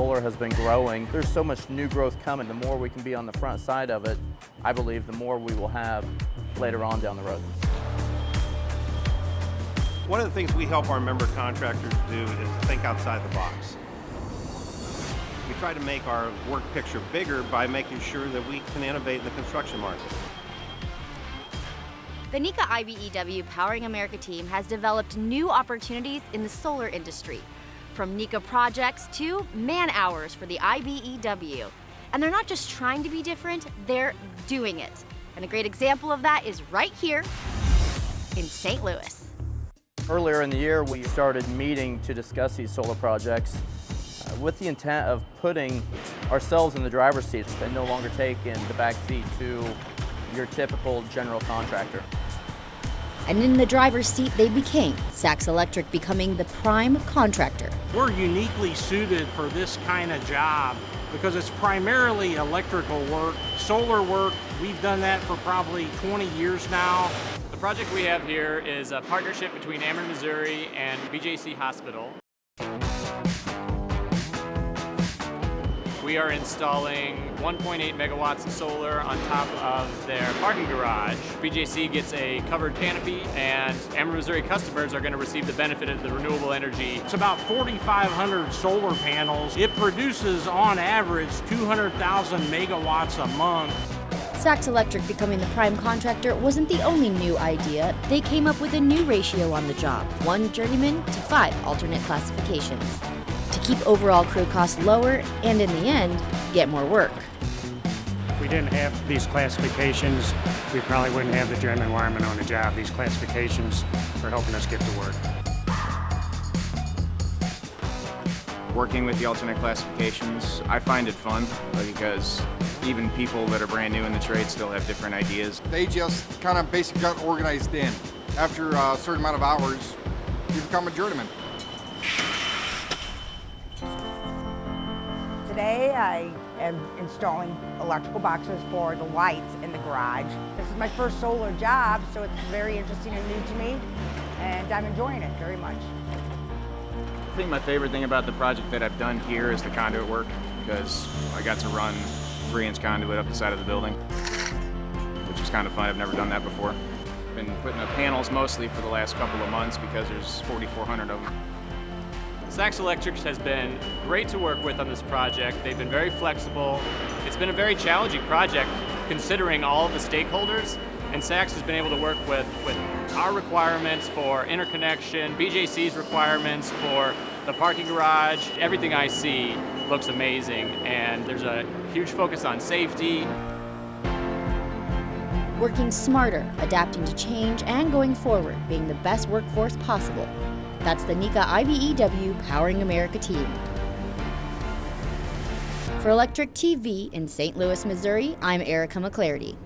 solar has been growing. There's so much new growth coming. The more we can be on the front side of it, I believe the more we will have later on down the road. One of the things we help our member contractors do is to think outside the box. We try to make our work picture bigger by making sure that we can innovate in the construction market. The NECA IBEW Powering America team has developed new opportunities in the solar industry, from NECA projects to man hours for the IBEW. And they're not just trying to be different, they're doing it. And a great example of that is right here in St. Louis. Earlier in the year, we started meeting to discuss these solar projects uh, with the intent of putting ourselves in the driver's seat and no longer taking the back seat to your typical general contractor. And in the driver's seat they became, Sachs Electric becoming the prime contractor. We're uniquely suited for this kind of job because it's primarily electrical work, solar work. We've done that for probably 20 years now. The project we have here is a partnership between Ameren, Missouri and BJC Hospital. We are installing 1.8 megawatts of solar on top of their parking garage. BJC gets a covered canopy and Ameren Missouri customers are going to receive the benefit of the renewable energy. It's about 4,500 solar panels. It produces on average 200,000 megawatts a month. Sachs Electric becoming the prime contractor wasn't the only new idea. They came up with a new ratio on the job, one journeyman to five alternate classifications to keep overall crew costs lower and in the end, get more work. If we didn't have these classifications, we probably wouldn't have the journeyman wireman on the job. These classifications are helping us get to work. Working with the alternate classifications, I find it fun because even people that are brand new in the trade still have different ideas. They just kind of basically got organized in. After a certain amount of hours, you become a journeyman. Today I am installing electrical boxes for the lights in the garage. This is my first solar job, so it's very interesting and new to me, and I'm enjoying it very much. I think my favorite thing about the project that I've done here is the conduit work, because I got to run three-inch conduit up the side of the building, which is kind of fun. I've never done that before. Been putting up panels mostly for the last couple of months because there's 4,400 of them. Sachs Electric has been great to work with on this project. They've been very flexible. It's been a very challenging project considering all the stakeholders and Sachs has been able to work with, with our requirements for interconnection, BJC's requirements for the parking garage. Everything I see looks amazing and there's a huge focus on safety. Working smarter, adapting to change, and going forward, being the best workforce possible. That's the NECA IBEW Powering America team. For Electric TV in St. Louis, Missouri, I'm Erica McClarity.